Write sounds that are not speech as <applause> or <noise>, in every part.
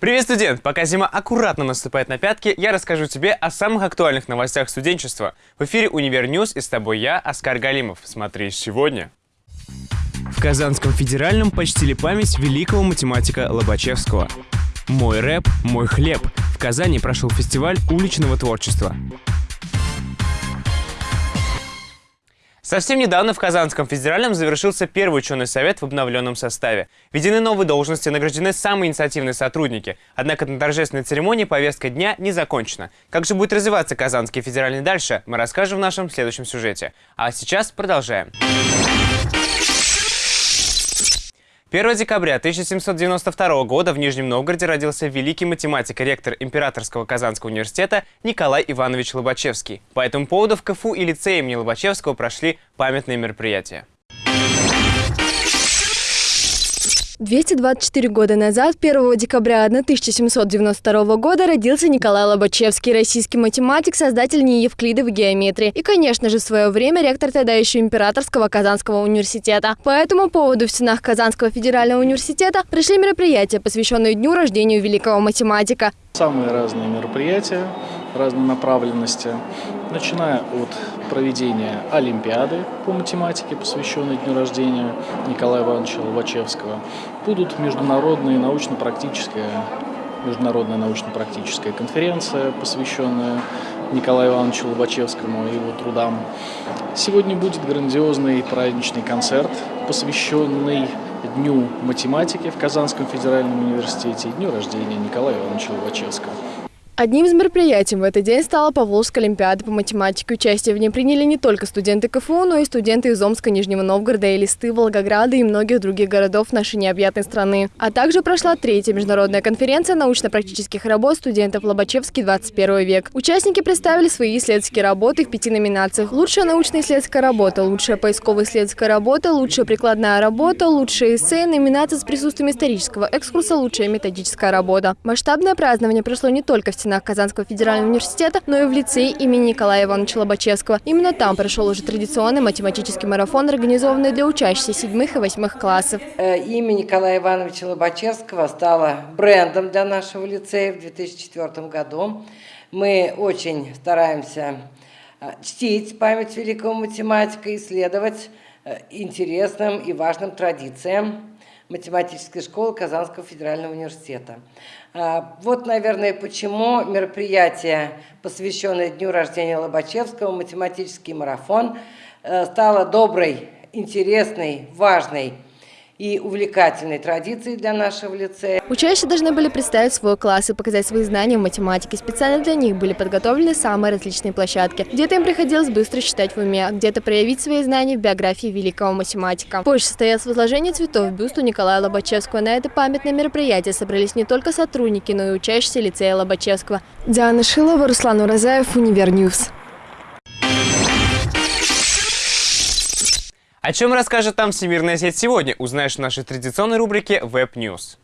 Привет, студент! Пока зима аккуратно наступает на пятки, я расскажу тебе о самых актуальных новостях студенчества. В эфире «Универ News» и с тобой я, Оскар Галимов. Смотри сегодня. В Казанском федеральном почтили память великого математика Лобачевского. «Мой рэп, мой хлеб». В Казани прошел фестиваль уличного творчества. Совсем недавно в Казанском федеральном завершился первый ученый совет в обновленном составе. Введены новые должности, награждены самые инициативные сотрудники. Однако на торжественной церемонии повестка дня не закончена. Как же будет развиваться Казанский федеральный дальше, мы расскажем в нашем следующем сюжете. А сейчас продолжаем. 1 декабря 1792 года в Нижнем Новгороде родился великий математик ректор Императорского Казанского университета Николай Иванович Лобачевский. По этому поводу в КФУ и лицее имени Лобачевского прошли памятные мероприятия. 224 года назад, 1 декабря 1792 года, родился Николай Лобачевский, российский математик, создатель НИИ Евклидовой геометрии и, конечно же, в свое время ректор тогда еще Императорского Казанского университета. По этому поводу в стенах Казанского федерального университета прошли мероприятия, посвященные дню рождения великого математика. Самые разные мероприятия, разной направленности, начиная от проведения Олимпиады по математике, посвященной дню рождения Николая Ивановича Лобачевского, будут международные научно-практические международная научно-практическая конференция, посвященная Николаю Ивановичу Лобачевскому и его трудам. Сегодня будет грандиозный праздничный концерт, посвященный Дню математики в Казанском федеральном университете и дню рождения Николая Ивановича Лобачевского. Одним из мероприятий в этот день стала Поволжская олимпиада по математике. Участие в ней приняли не только студенты КФУ, но и студенты из Омска, Нижнего Новгорода, Элисты, Волгограда и многих других городов нашей необъятной страны. А также прошла третья международная конференция научно-практических работ студентов Лобачевский 21 век. Участники представили свои исследовательские работы в пяти номинациях. Лучшая научно-исследовательская работа, лучшая поисково-исследовательская работа, лучшая прикладная работа, лучшая эссе, номинация с присутствием исторического экскурса, лучшая методическая работа. Масштабное празднование прошло не только в стенах Казанского федерального университета, но и в лицее имени Николая Ивановича Лобачевского. Именно там прошел уже традиционный математический марафон, организованный для учащихся седьмых и восьмых классов. Э, имя Николая Ивановича Лобачевского стало брендом для нашего лицея в 2004 году. Мы очень стараемся э, чтить память великого математика, исследовать э, интересным и важным традициям математической школы Казанского федерального университета. А, вот, наверное, почему мероприятие, посвященное дню рождения Лобачевского, математический марафон, э, стало доброй, интересной, важной и увлекательной традицией для нашего лицея. Учащиеся должны были представить свой класс и показать свои знания в математике. Специально для них были подготовлены самые различные площадки. Где-то им приходилось быстро считать в уме, а где-то проявить свои знания в биографии великого математика. Позже состоялось возложение цветов в бюсту Николая Лобачевского. На это памятное мероприятие собрались не только сотрудники, но и учащиеся лицея Лобачевского. Диана Шилова, Руслан Уразаев, Универ News. О чем расскажет нам Всемирная сеть сегодня, узнаешь в нашей традиционной рубрике Web News.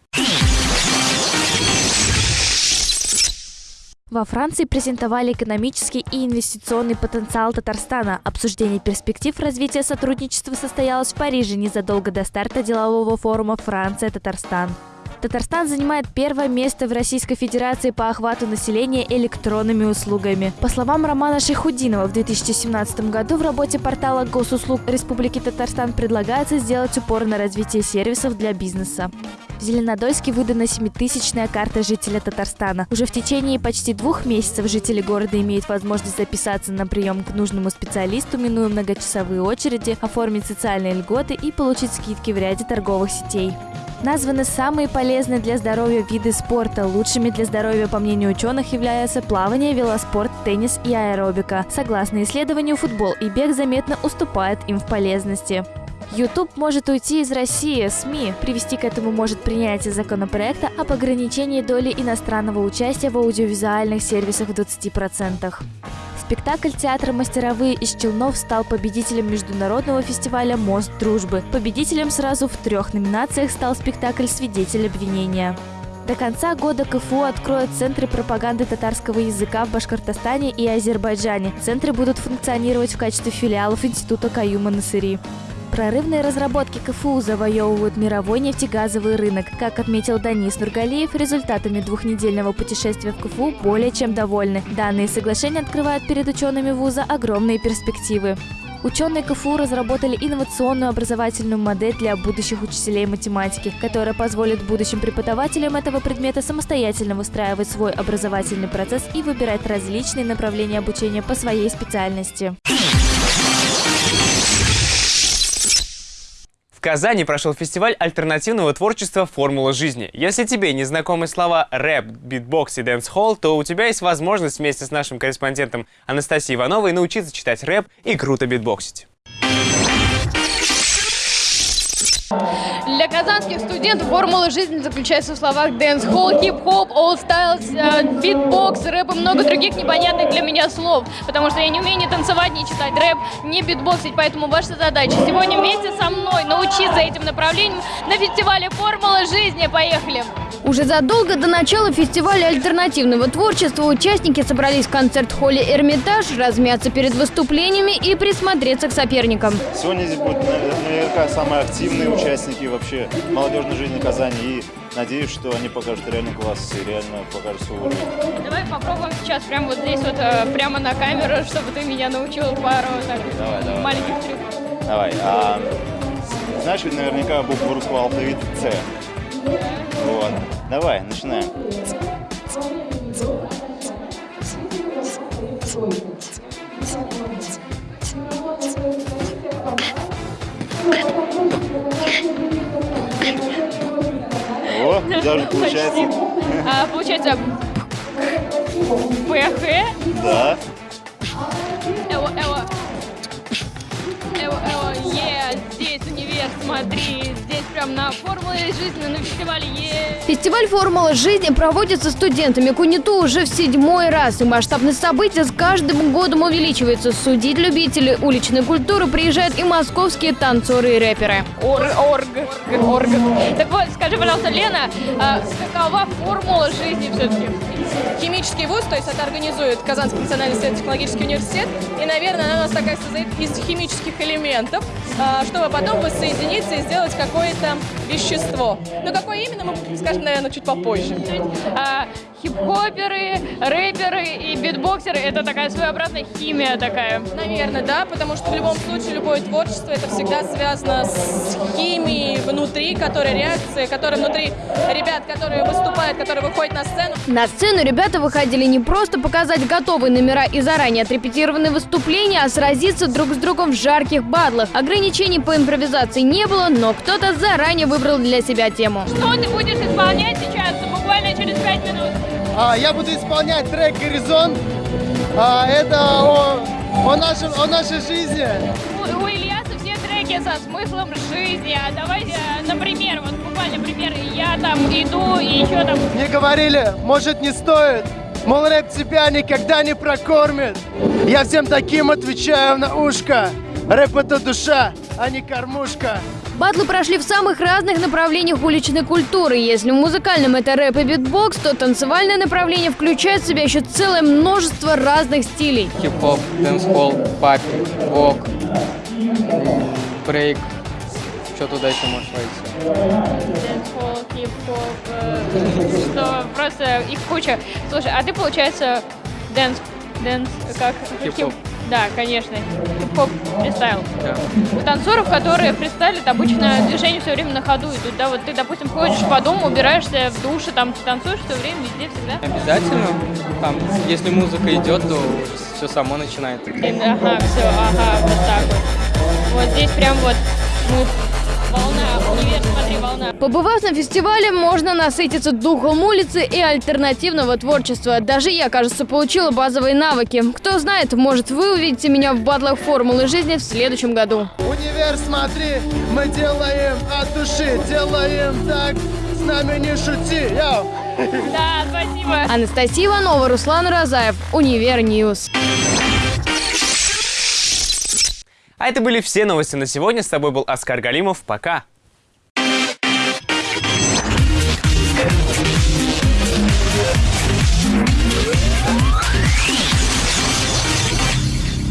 Во Франции презентовали экономический и инвестиционный потенциал Татарстана. Обсуждение перспектив развития сотрудничества состоялось в Париже незадолго до старта делового форума «Франция-Татарстан». Татарстан занимает первое место в Российской Федерации по охвату населения электронными услугами. По словам Романа Шейхудинова, в 2017 году в работе портала госуслуг Республики Татарстан предлагается сделать упор на развитие сервисов для бизнеса. В Зеленодольске выдана семитысячная карта жителя Татарстана. Уже в течение почти двух месяцев жители города имеют возможность записаться на прием к нужному специалисту, минуя многочасовые очереди, оформить социальные льготы и получить скидки в ряде торговых сетей. Названы самые полезные для здоровья виды спорта. Лучшими для здоровья, по мнению ученых, являются плавание, велоспорт, теннис и аэробика. Согласно исследованию, футбол и бег заметно уступают им в полезности. YouTube может уйти из России, СМИ. Привести к этому может принятие законопроекта об ограничении доли иностранного участия в аудиовизуальных сервисах в 20%. Спектакль театра «Мастеровые» из Челнов стал победителем международного фестиваля «Мост дружбы». Победителем сразу в трех номинациях стал спектакль «Свидетель обвинения». До конца года КФУ откроет центры пропаганды татарского языка в Башкортостане и Азербайджане. Центры будут функционировать в качестве филиалов Института Каюма Насыри. Прорывные разработки КФУ завоевывают мировой нефтегазовый рынок. Как отметил Данис Нургалиев, результатами двухнедельного путешествия в КФУ более чем довольны. Данные соглашения открывают перед учеными вуза огромные перспективы. Ученые КФУ разработали инновационную образовательную модель для будущих учителей математики, которая позволит будущим преподавателям этого предмета самостоятельно выстраивать свой образовательный процесс и выбирать различные направления обучения по своей специальности. Казани прошел фестиваль альтернативного творчества «Формула жизни». Если тебе не знакомы слова рэп, битбокс и дэнс-холл, то у тебя есть возможность вместе с нашим корреспондентом Анастасией Ивановой научиться читать рэп и круто битбоксить. Для казанских студентов формула жизни заключается в словах дэнс-холл, хип-хоп, all styles, битбокс, рэп и много других непонятных для меня слов. Потому что я не умею ни танцевать, ни читать рэп, ни битбоксить. Поэтому ваша задача сегодня вместе со мной научиться этим направлениям на фестивале «Формула жизни». Поехали! Уже задолго до начала фестиваля альтернативного творчества участники собрались в концерт-холле «Эрмитаж», размяться перед выступлениями и присмотреться к соперникам. Сегодня здесь будут наверняка самые активные участники вообще молодежной жизни Казани. И надеюсь, что они покажут реально класс и реально покажут свой уровень. Давай попробуем сейчас прямо вот здесь вот, э, прямо на камеру, чтобы ты меня научил пару так, Давай, давай. маленьких трюков. Давай. А, знаешь ведь наверняка букву русского алфавита С. Вот. Давай, начинаем. О, даже получается. <laughs> А, получается ПХ, Да. эво, эво, эво, эво, е, смотри, здесь прям на формуле жизни, на фестивале е. Фестиваль «Формула жизни» проводится студентами КУНИТУ уже в седьмой раз, и масштабность события с каждым годом увеличивается. Судить любители уличной культуры приезжают и московские танцоры и рэперы. Орг, орг, орг. Так вот, скажи, пожалуйста, Лена, а какова формула жизни все-таки? химический вуз, то есть это организует Казанский национальный исследовательский университет. И, наверное, она у нас такая состоит из химических элементов, а, чтобы потом воссоединиться и сделать какое-то вещество. Но какое именно, мы скажем, наверное, чуть попозже. Хип-хоперы, рэперы и битбоксеры – это такая своеобразная химия такая. Наверное, да, потому что в любом случае любое творчество это всегда связано с химией внутри, которая реакция, которая внутри ребят, которые выступают, которые выходят на сцену. На сцену ребята выходили не просто показать готовые номера и заранее отрепетированные выступления, а сразиться друг с другом в жарких батлах. Ограничений по импровизации не было, но кто-то заранее выбрал для себя тему. Что ты будешь исполнять сейчас, буквально через пять минут? А, я буду исполнять трек «Горизонт». А, это о, о, нашем, о нашей жизни. У, у Ильяса все треки со смыслом жизни. А давайте, э, например, вот буквально пример, я там иду и еще там Мне говорили, может не стоит. Мол, рэп тебя никогда не прокормит. Я всем таким отвечаю на ушко. Рэп это душа, а не кормушка. Батлы прошли в самых разных направлениях уличной культуры. Если в музыкальном это рэп и битбокс, то танцевальное направление включает в себя еще целое множество разных стилей. хип-хоп, дэнс-холл, pop, lock, брейк. Что туда еще может войти? Дэнс-холл, хип-хоп, э, что просто их куча. Слушай, а ты, получается, dance, dance, как? Хип-хоп. Да, конечно, хип-хоп фристайл. Да. У танцоров, которые фристайлят, обычно движения все время на ходу идут, да, вот ты, допустим, ходишь по дому, убираешься в душе, там танцуешь все время, везде, всегда. Обязательно. Там, если музыка идет, то все само начинает. Ага, все, ага, вот так вот. Вот здесь прям вот мы волна, универ, смотри, волна. Побывав на фестивале, можно насытиться духом улицы и альтернативного творчества. Даже я, кажется, получила базовые навыки. Кто знает, может, вы увидите меня в батлах формулы жизни в следующем году. Универ, смотри, мы делаем от души, делаем так, с нами не шути. Йоу. Да, спасибо. Анастасия Иванова, Руслан Уразаев, Универ News. А это были все новости на сегодня. С тобой был Оскар Галимов. Пока!